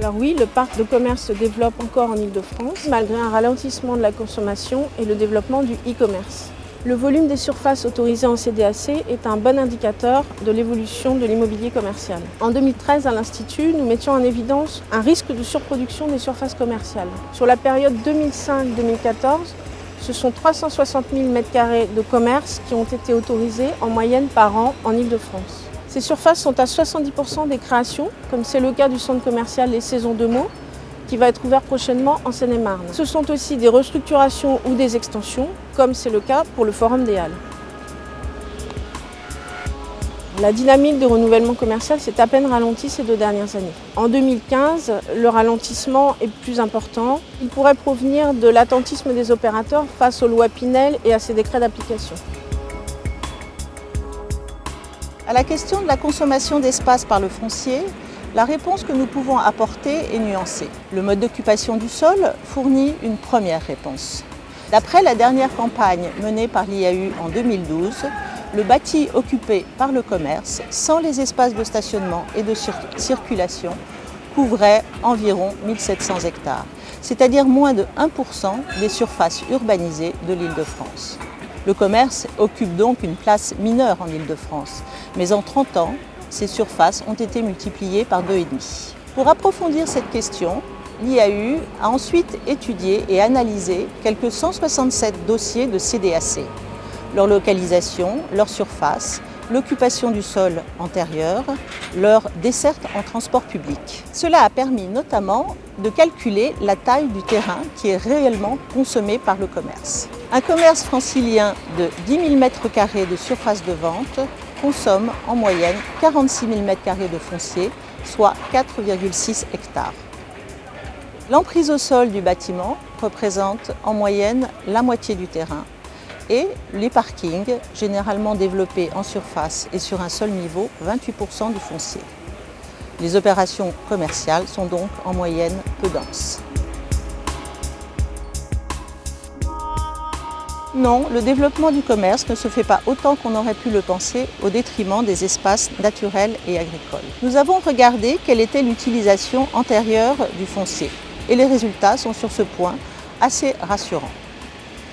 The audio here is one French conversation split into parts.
Alors oui, le parc de commerce se développe encore en Ile-de-France, malgré un ralentissement de la consommation et le développement du e-commerce. Le volume des surfaces autorisées en CDAC est un bon indicateur de l'évolution de l'immobilier commercial. En 2013, à l'Institut, nous mettions en évidence un risque de surproduction des surfaces commerciales. Sur la période 2005-2014, ce sont 360 000 m2 de commerce qui ont été autorisés en moyenne par an en Ile-de-France. Ces surfaces sont à 70% des créations, comme c'est le cas du centre commercial Les Saisons de Meaux, qui va être ouvert prochainement en Seine-et-Marne. Ce sont aussi des restructurations ou des extensions, comme c'est le cas pour le Forum des Halles. La dynamique de renouvellement commercial s'est à peine ralentie ces deux dernières années. En 2015, le ralentissement est plus important. Il pourrait provenir de l'attentisme des opérateurs face aux lois Pinel et à ses décrets d'application. À la question de la consommation d'espace par le foncier, la réponse que nous pouvons apporter est nuancée. Le mode d'occupation du sol fournit une première réponse. D'après la dernière campagne menée par l'IAU en 2012, le bâti occupé par le commerce, sans les espaces de stationnement et de circulation, couvrait environ 1700 hectares, c'est-à-dire moins de 1% des surfaces urbanisées de l'île de France. Le commerce occupe donc une place mineure en île de France, mais en 30 ans, ces surfaces ont été multipliées par 2,5. Pour approfondir cette question, l'IAU a ensuite étudié et analysé quelques 167 dossiers de CDAC. Leur localisation, leur surface, l'occupation du sol antérieur, leur desserte en transport public. Cela a permis notamment de calculer la taille du terrain qui est réellement consommé par le commerce. Un commerce francilien de 10 000 m2 de surface de vente consomme en moyenne 46 000 m2 de foncier, soit 4,6 hectares. L'emprise au sol du bâtiment représente en moyenne la moitié du terrain et les parkings, généralement développés en surface et sur un seul niveau, 28% du foncier. Les opérations commerciales sont donc en moyenne peu denses. Non, le développement du commerce ne se fait pas autant qu'on aurait pu le penser au détriment des espaces naturels et agricoles. Nous avons regardé quelle était l'utilisation antérieure du foncier et les résultats sont sur ce point assez rassurants.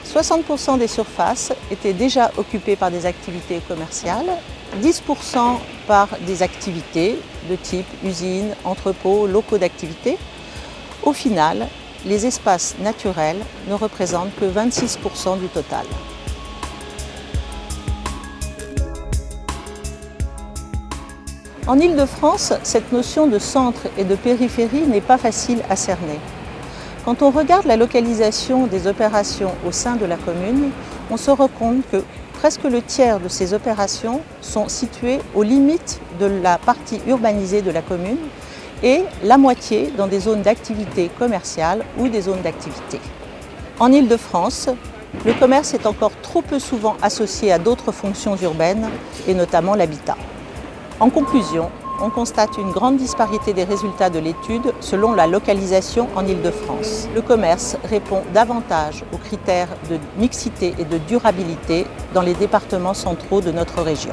60% des surfaces étaient déjà occupées par des activités commerciales, 10% par des activités de type usines, entrepôts, locaux d'activité. Au final, les espaces naturels ne représentent que 26% du total. En Ile-de-France, cette notion de centre et de périphérie n'est pas facile à cerner. Quand on regarde la localisation des opérations au sein de la commune, on se rend compte que presque le tiers de ces opérations sont situées aux limites de la partie urbanisée de la commune et la moitié dans des zones d'activité commerciale ou des zones d'activité. En Ile-de-France, le commerce est encore trop peu souvent associé à d'autres fonctions urbaines et notamment l'habitat. En conclusion, on constate une grande disparité des résultats de l'étude selon la localisation en Ile-de-France. Le commerce répond davantage aux critères de mixité et de durabilité dans les départements centraux de notre région.